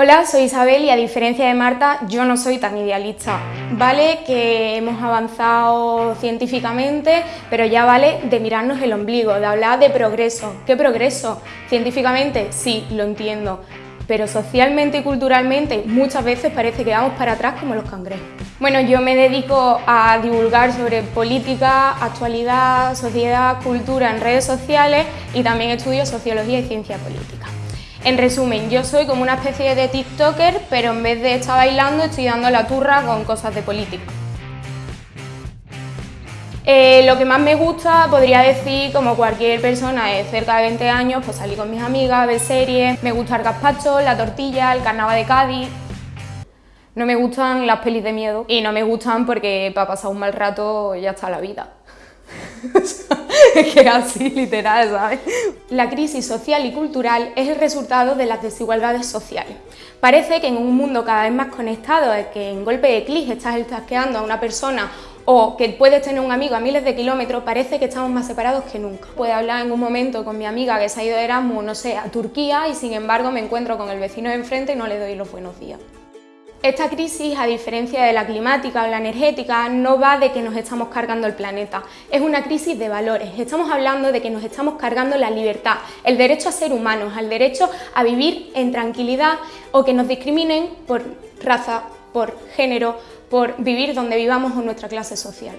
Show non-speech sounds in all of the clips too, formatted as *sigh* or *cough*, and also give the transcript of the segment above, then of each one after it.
Hola, soy Isabel y a diferencia de Marta, yo no soy tan idealista. Vale que hemos avanzado científicamente, pero ya vale de mirarnos el ombligo, de hablar de progreso. ¿Qué progreso? Científicamente, sí, lo entiendo, pero socialmente y culturalmente muchas veces parece que vamos para atrás como los cangrejos. Bueno, yo me dedico a divulgar sobre política, actualidad, sociedad, cultura en redes sociales y también estudio sociología y ciencia política. En resumen, yo soy como una especie de TikToker, pero en vez de estar bailando estoy dando la turra con cosas de política. Eh, lo que más me gusta, podría decir, como cualquier persona de cerca de 20 años, pues salir con mis amigas, ver series, me gusta el gazpacho, la tortilla, el carnaval de Cádiz. No me gustan las pelis de miedo y no me gustan porque para pasar un mal rato ya está la vida. *laughs* es *laughs* que así, literal, ¿sabes? La crisis social y cultural es el resultado de las desigualdades sociales. Parece que en un mundo cada vez más conectado, que en golpe de clic estás estasqueando a una persona o que puedes tener un amigo a miles de kilómetros, parece que estamos más separados que nunca. Puedo hablar en un momento con mi amiga que se ha ido de Erasmus, no sé, a Turquía y sin embargo me encuentro con el vecino de enfrente y no le doy los buenos días. Esta crisis, a diferencia de la climática o la energética, no va de que nos estamos cargando el planeta, es una crisis de valores. Estamos hablando de que nos estamos cargando la libertad, el derecho a ser humanos, el derecho a vivir en tranquilidad o que nos discriminen por raza, por género, por vivir donde vivamos o nuestra clase social.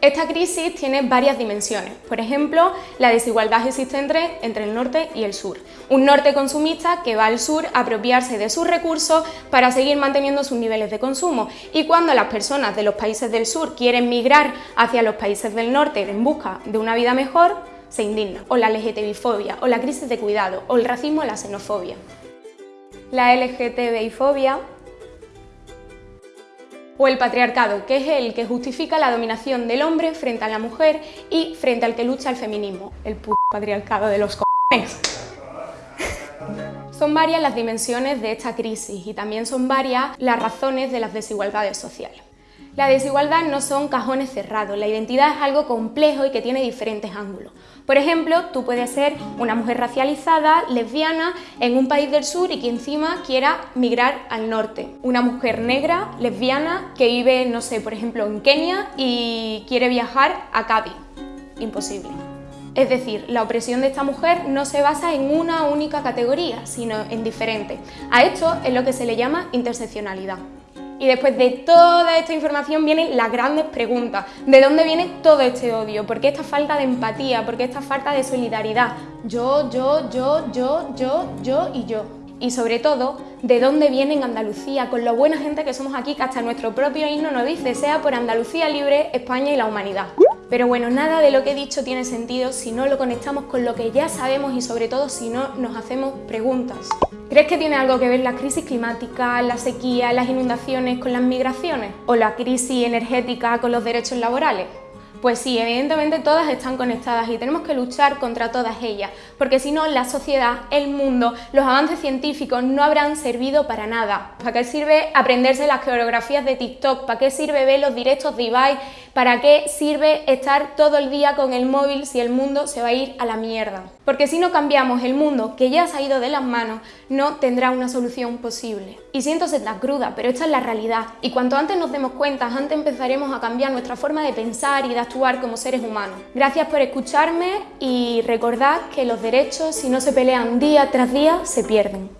Esta crisis tiene varias dimensiones, por ejemplo, la desigualdad existente entre el norte y el sur. Un norte consumista que va al sur a apropiarse de sus recursos para seguir manteniendo sus niveles de consumo y cuando las personas de los países del sur quieren migrar hacia los países del norte en busca de una vida mejor, se indigna. O la LGTBI-fobia, o la crisis de cuidado, o el racismo o la xenofobia. La LGTBI-fobia o el patriarcado, que es el que justifica la dominación del hombre frente a la mujer y frente al que lucha el feminismo, el patriarcado de los cojones. Son varias las dimensiones de esta crisis y también son varias las razones de las desigualdades sociales. La desigualdad no son cajones cerrados, la identidad es algo complejo y que tiene diferentes ángulos. Por ejemplo, tú puedes ser una mujer racializada, lesbiana, en un país del sur y que encima quiera migrar al norte. Una mujer negra, lesbiana, que vive, no sé, por ejemplo, en Kenia y quiere viajar a Cádiz. Imposible. Es decir, la opresión de esta mujer no se basa en una única categoría, sino en diferentes. A esto es lo que se le llama interseccionalidad. Y después de toda esta información vienen las grandes preguntas. ¿De dónde viene todo este odio? ¿Por qué esta falta de empatía? ¿Por qué esta falta de solidaridad? Yo, yo, yo, yo, yo, yo y yo. Y sobre todo, ¿de dónde viene en Andalucía? Con lo buena gente que somos aquí, que hasta nuestro propio himno nos dice sea por Andalucía libre, España y la humanidad. Pero bueno, nada de lo que he dicho tiene sentido si no lo conectamos con lo que ya sabemos y sobre todo si no nos hacemos preguntas. ¿Crees que tiene algo que ver la crisis climática, la sequía, las inundaciones con las migraciones? ¿O la crisis energética con los derechos laborales? Pues sí, evidentemente todas están conectadas y tenemos que luchar contra todas ellas, porque si no la sociedad, el mundo, los avances científicos no habrán servido para nada. ¿Para qué sirve aprenderse las coreografías de TikTok? ¿Para qué sirve ver los directos de Ibai? ¿Para qué sirve estar todo el día con el móvil si el mundo se va a ir a la mierda? Porque si no cambiamos el mundo que ya se ha ido de las manos, no tendrá una solución posible. Y siento ser tan cruda, pero esta es la realidad. Y cuanto antes nos demos cuenta, antes empezaremos a cambiar nuestra forma de pensar y de como seres humanos. Gracias por escucharme y recordad que los derechos, si no se pelean día tras día, se pierden.